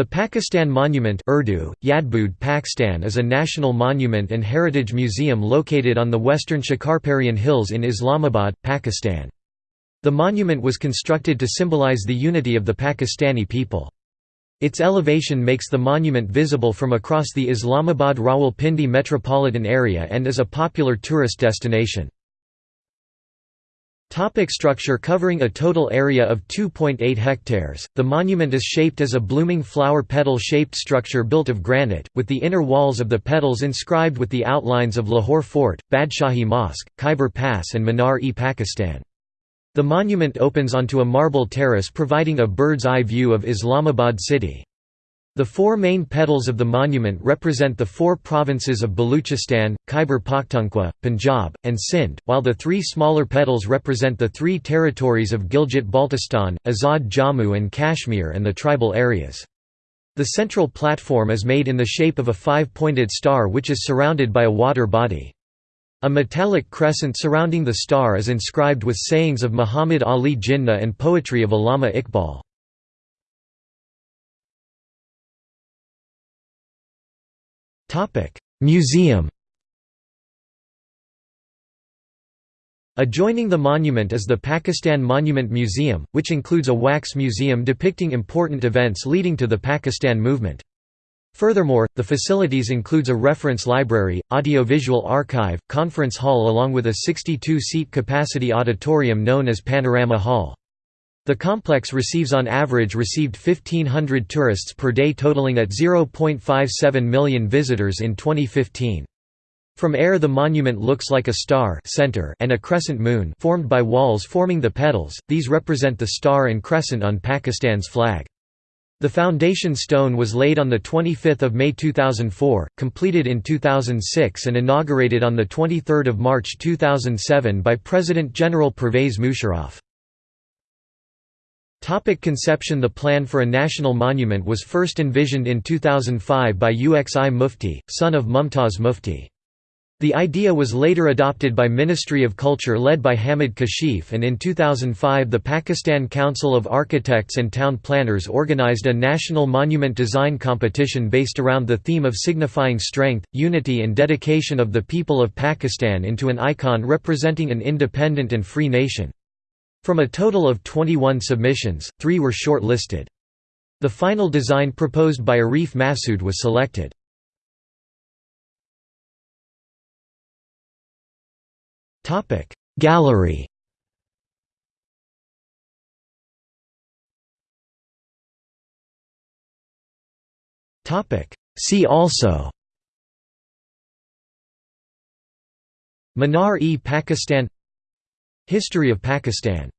The Pakistan Monument Urdu, Yadbud Pakistan is a national monument and heritage museum located on the western Shakarparian Hills in Islamabad, Pakistan. The monument was constructed to symbolize the unity of the Pakistani people. Its elevation makes the monument visible from across the Islamabad Rawalpindi metropolitan area and is a popular tourist destination. Topic structure Covering a total area of 2.8 hectares, the monument is shaped as a blooming flower petal-shaped structure built of granite, with the inner walls of the petals inscribed with the outlines of Lahore Fort, Badshahi Mosque, Khyber Pass and Minar-e-Pakistan. The monument opens onto a marble terrace providing a bird's-eye view of Islamabad city. The four main petals of the monument represent the four provinces of Baluchistan, Khyber Pakhtunkhwa, Punjab, and Sindh, while the three smaller petals represent the three territories of Gilgit-Baltistan, Azad Jammu and Kashmir and the tribal areas. The central platform is made in the shape of a five-pointed star which is surrounded by a water body. A metallic crescent surrounding the star is inscribed with sayings of Muhammad Ali Jinnah and poetry of Allama Iqbal. Topic: Museum. Adjoining the monument is the Pakistan Monument Museum, which includes a wax museum depicting important events leading to the Pakistan movement. Furthermore, the facilities includes a reference library, audiovisual archive, conference hall along with a 62-seat capacity auditorium known as Panorama Hall. The complex receives on average received 1500 tourists per day totaling at 0.57 million visitors in 2015. From air the monument looks like a star center and a crescent moon formed by walls forming the petals, these represent the star and crescent on Pakistan's flag. The foundation stone was laid on 25 May 2004, completed in 2006 and inaugurated on 23 March 2007 by President General Pervez Musharraf. Topic conception The plan for a national monument was first envisioned in 2005 by Uxi Mufti, son of Mumtaz Mufti. The idea was later adopted by Ministry of Culture led by Hamid Kashif and in 2005 the Pakistan Council of Architects and Town Planners organized a national monument design competition based around the theme of signifying strength, unity and dedication of the people of Pakistan into an icon representing an independent and free nation. From a total of 21 submissions, three were short-listed. The final design proposed by Arif Masood was selected. Gallery See also Minar-e Pakistan History of Pakistan